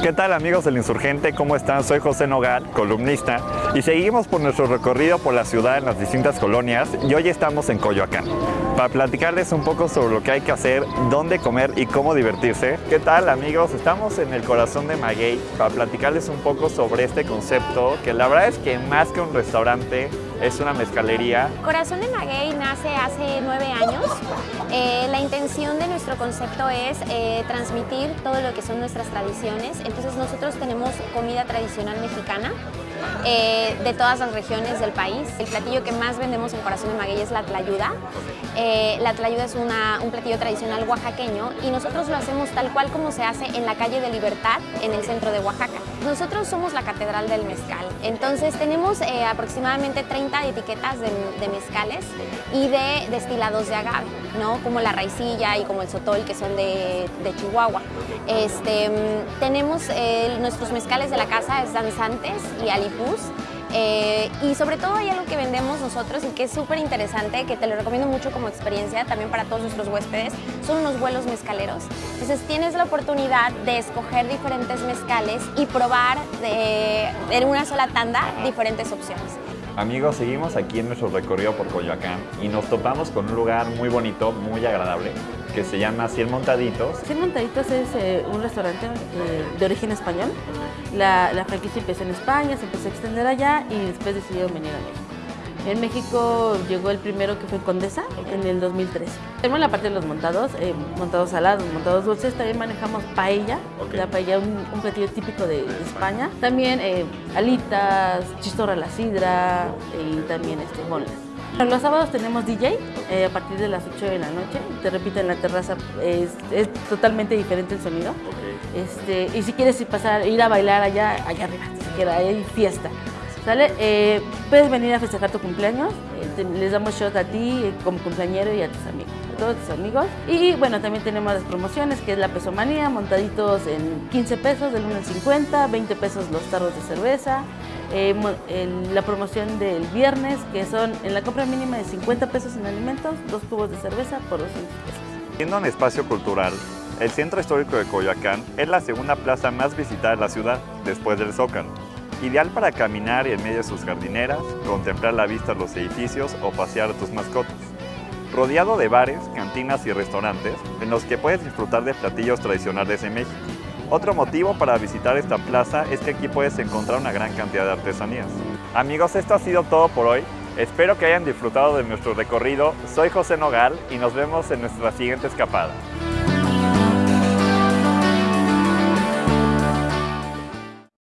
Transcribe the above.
¿Qué tal amigos del Insurgente? ¿Cómo están? Soy José Nogal, columnista, y seguimos por nuestro recorrido por la ciudad en las distintas colonias y hoy estamos en Coyoacán para platicarles un poco sobre lo que hay que hacer, dónde comer y cómo divertirse. ¿Qué tal amigos? Estamos en el corazón de Maguey para platicarles un poco sobre este concepto que la verdad es que más que un restaurante es una mezcalería. Corazón de Maguey nace hace nueve años. Eh, la intención de nuestro concepto es eh, transmitir todo lo que son nuestras tradiciones. Entonces nosotros tenemos comida tradicional mexicana eh, de todas las regiones del país. El platillo que más vendemos en Corazón de Maguey es la tlayuda. la tlayuda es un platillo tradicional oaxaqueño y nosotros lo hacemos tal cual como se hace en la calle de Libertad, en el centro de Oaxaca. Nosotros somos la Catedral del Mezcal, entonces tenemos aproximadamente 30 etiquetas de, mezcales y de destilados de agave, ¿no? como la raicilla y como el sotol, que son de, Chihuahua. Este, tenemos eh, nuestros mezcales de la casa, es Danzantes y Alipus, eh, y sobre todo hay algo que vendemos nosotros y que es súper interesante, que te lo recomiendo mucho como experiencia también para todos nuestros huéspedes, son unos vuelos mezcaleros. Entonces tienes la oportunidad de escoger diferentes mezcales y probar de, en una sola tanda diferentes opciones. Amigos, seguimos aquí en nuestro recorrido por Coyoacán y nos topamos con un lugar muy bonito, muy agradable, que se llama Cien Montaditos. Cien Montaditos es eh, un restaurante eh, de origen español. La, la franquicia empezó en España, se empezó a extender allá y después decidieron venir a México. En México llegó el primero que fue Condesa en el 2013. Tenemos la parte de los montados, eh, montados salados, montados dulces. También manejamos paella, la paella un, un platillo típico de, España. También eh, alitas, chistorra a la sidra y también este, Los sábados tenemos DJ eh, a partir de las 8 de la noche. Te repito, en la terraza es, totalmente diferente el sonido. Este, y si quieres pasar, ir a bailar allá, allá arriba, si quieres, hay fiesta. ¿Sale? Eh, puedes venir a festejar tu cumpleaños, eh, les damos shot a ti eh, como cumpleañero y a tus amigos, a todos tus amigos. Y bueno, también tenemos las promociones, que es la pesomanía, montaditos en 15 pesos, del 1 al 50, 20 pesos los tarros de cerveza. la promoción del viernes, que son en la compra mínima de 50 pesos en alimentos, dos cubos de cerveza por 200 pesos. Siendo un espacio cultural, el Centro Histórico de Coyoacán es la segunda plaza más visitada de la ciudad, después del Zócalo ideal para caminar en medio de sus jardineras, contemplar la vista de los edificios o pasear a tus mascotas. Rodeado de bares, cantinas y restaurantes en los que puedes disfrutar de platillos tradicionales de México. Otro motivo para visitar esta plaza es que aquí puedes encontrar una gran cantidad de artesanías. Amigos, esto ha sido todo por hoy. Espero que hayan disfrutado de nuestro recorrido. Soy José Nogal y nos vemos en nuestra siguiente escapada.